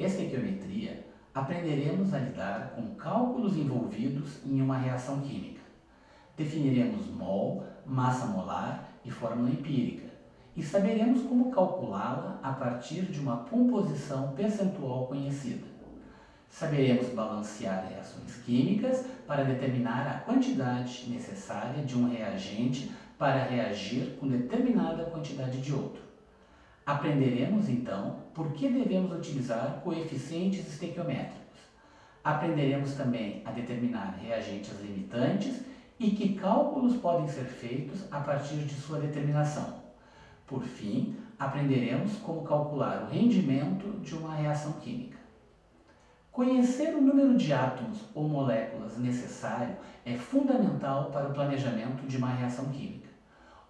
em estequiometria, aprenderemos a lidar com cálculos envolvidos em uma reação química. Definiremos mol, massa molar e fórmula empírica, e saberemos como calculá-la a partir de uma composição percentual conhecida. Saberemos balancear reações químicas para determinar a quantidade necessária de um reagente para reagir com determinada quantidade de outro. Aprenderemos então por que devemos utilizar coeficientes estequiométricos. Aprenderemos também a determinar reagentes limitantes e que cálculos podem ser feitos a partir de sua determinação. Por fim, aprenderemos como calcular o rendimento de uma reação química. Conhecer o número de átomos ou moléculas necessário é fundamental para o planejamento de uma reação química.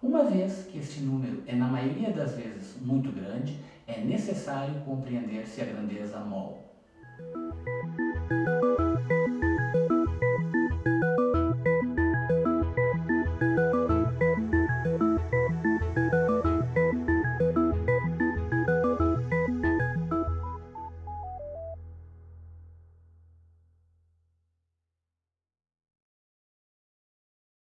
Uma vez que este número é na maioria das vezes muito grande, é necessário compreender-se a grandeza mol.